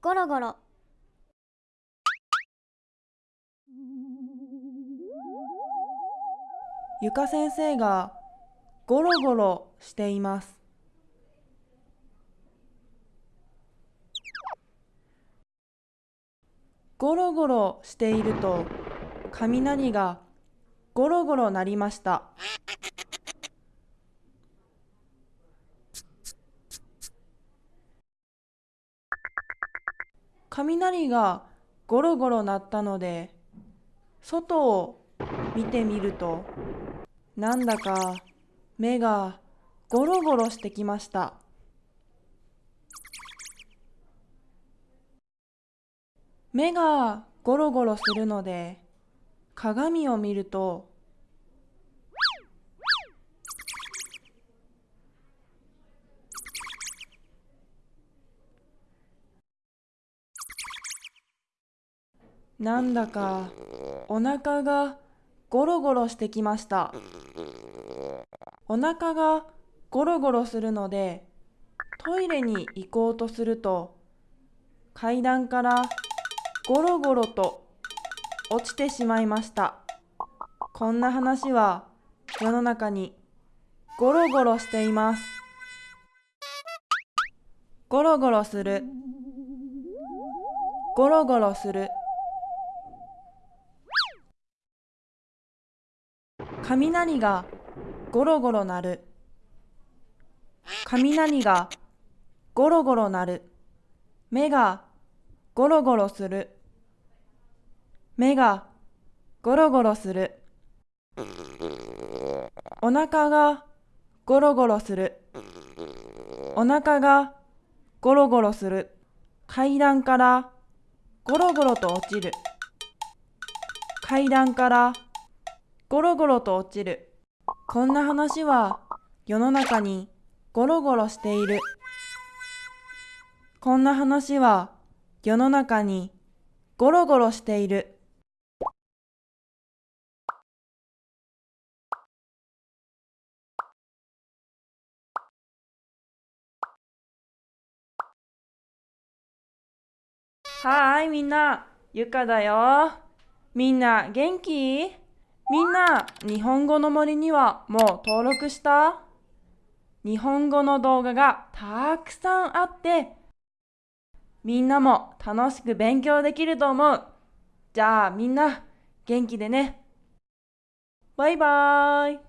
ゴロゴロゆか先生がゴロゴロしています。ゴロゴロしていると雷がゴロゴロ鳴りました。雷がゴロゴロ鳴ったので外を見てみるとなんだか目がゴロゴロしてきました。目がゴロゴロするので鏡を見るとなんだかお腹がゴロゴロしてきました。お腹がゴロゴロするのでトイレに行こうとすると階段からゴロゴロと落ちてしまいました。こんな話は世の中にゴロゴロしています。ゴロゴロする。ゴロゴロする。雷がゴロゴロ鳴る。雷がゴロゴロ鳴る。目がゴロゴロする。目がゴロゴロする。お腹がゴロゴロする。お腹がゴロゴロする。階段からゴロゴロと落ちる。階段からゴロゴロと落ちる。こんな話は世の中にゴロゴロしている。こんな話は世の中にゴロゴロしている。はーいみんな、ゆかだよ。みんな元気？みんな、日本語の森にはもう登録した？日本語の動画がたくさんあって、みんなも楽しく勉強できると思う。じゃあみんな、元気でね。バイバーイ。